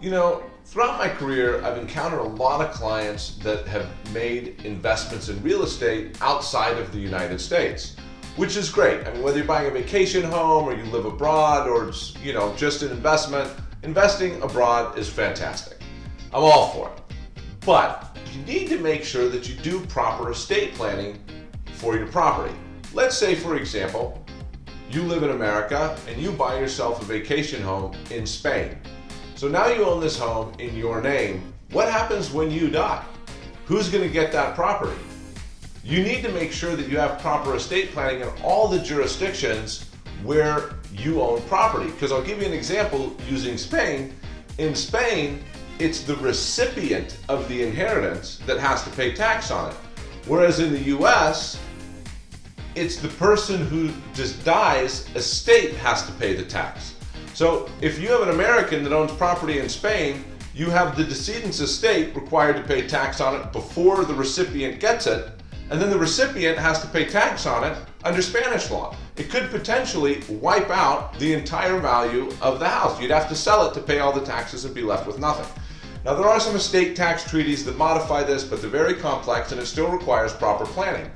You know, throughout my career, I've encountered a lot of clients that have made investments in real estate outside of the United States, which is great. I mean, whether you're buying a vacation home or you live abroad or it's, you know, just an investment, investing abroad is fantastic. I'm all for it. But you need to make sure that you do proper estate planning for your property. Let's say, for example, you live in America and you buy yourself a vacation home in Spain. So now you own this home in your name. What happens when you die? Who's going to get that property? You need to make sure that you have proper estate planning in all the jurisdictions where you own property. Because I'll give you an example using Spain. In Spain, it's the recipient of the inheritance that has to pay tax on it. Whereas in the US, it's the person who just dies, estate has to pay the tax. So if you have an American that owns property in Spain, you have the decedent's estate required to pay tax on it before the recipient gets it, and then the recipient has to pay tax on it under Spanish law. It could potentially wipe out the entire value of the house. You'd have to sell it to pay all the taxes and be left with nothing. Now there are some estate tax treaties that modify this, but they're very complex and it still requires proper planning.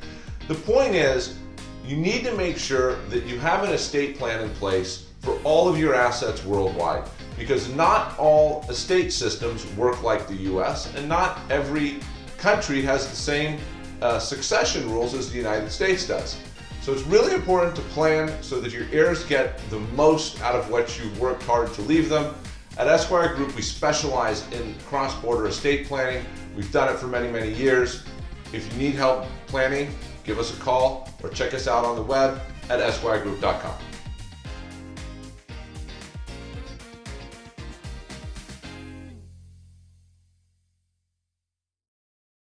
The point is, you need to make sure that you have an estate plan in place for all of your assets worldwide because not all estate systems work like the US and not every country has the same uh, succession rules as the United States does. So it's really important to plan so that your heirs get the most out of what you've worked hard to leave them. At Esquire Group, we specialize in cross-border estate planning. We've done it for many, many years. If you need help planning, give us a call or check us out on the web at esquiregroup.com.